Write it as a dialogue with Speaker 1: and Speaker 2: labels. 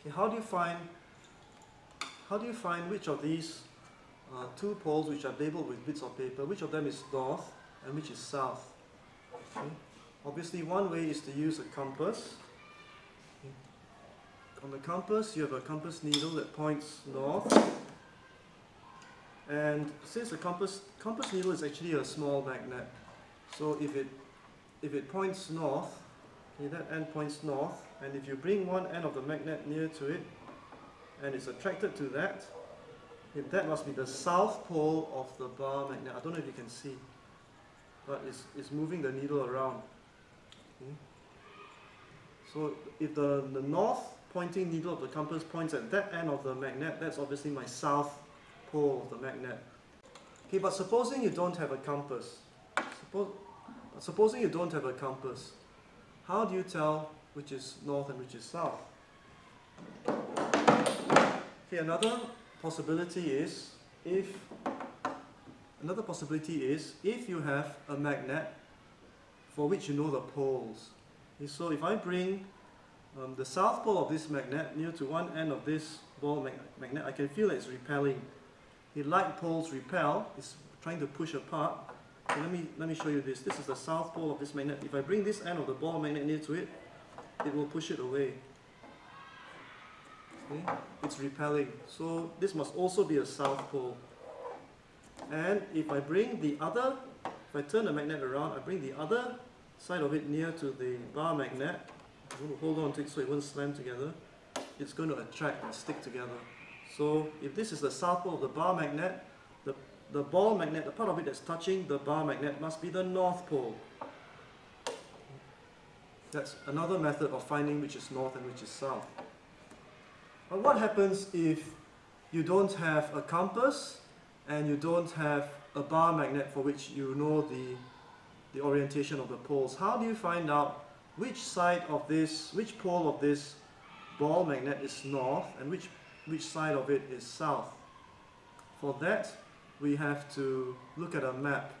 Speaker 1: Okay, how do you find how do you find which of these uh, two poles which are labeled with bits of paper, which of them is north and which is south? Okay. Obviously one way is to use a compass. Okay. On the compass you have a compass needle that points north and since the compass compass needle is actually a small magnet so if it if it points north okay, that end points north and if you bring one end of the magnet near to it and it's attracted to that okay, that must be the south pole of the bar magnet. I don't know if you can see but it's, it's moving the needle around. Okay. so if the, the north pointing needle of the compass points at that end of the magnet that's obviously my south pole of the magnet. Okay but supposing you don't have a compass suppose, supposing you don't have a compass how do you tell which is north and which is south Okay, another possibility is if another possibility is if you have a magnet for which you know the poles. Okay, so if I bring um, the south pole of this magnet near to one end of this ball mag magnet, I can feel that it's repelling. The light poles repel, it's trying to push apart. Okay, let me let me show you this. This is the south pole of this magnet. If I bring this end of the ball magnet near to it, it will push it away. Okay? It's repelling. So this must also be a south pole. And if I bring the other, if I turn the magnet around, I bring the other side of it near to the bar magnet. Hold on to it so it won't slam together. It's going to attract and stick together. So if this is the south pole of the bar magnet, the, the ball magnet, the part of it that's touching the bar magnet must be the north pole. That's another method of finding which is north and which is south. But what happens if you don't have a compass and you don't have a bar magnet for which you know the, the orientation of the poles? How do you find out which side of this, which pole of this ball magnet is north and which, which side of it is south? For that, we have to look at a map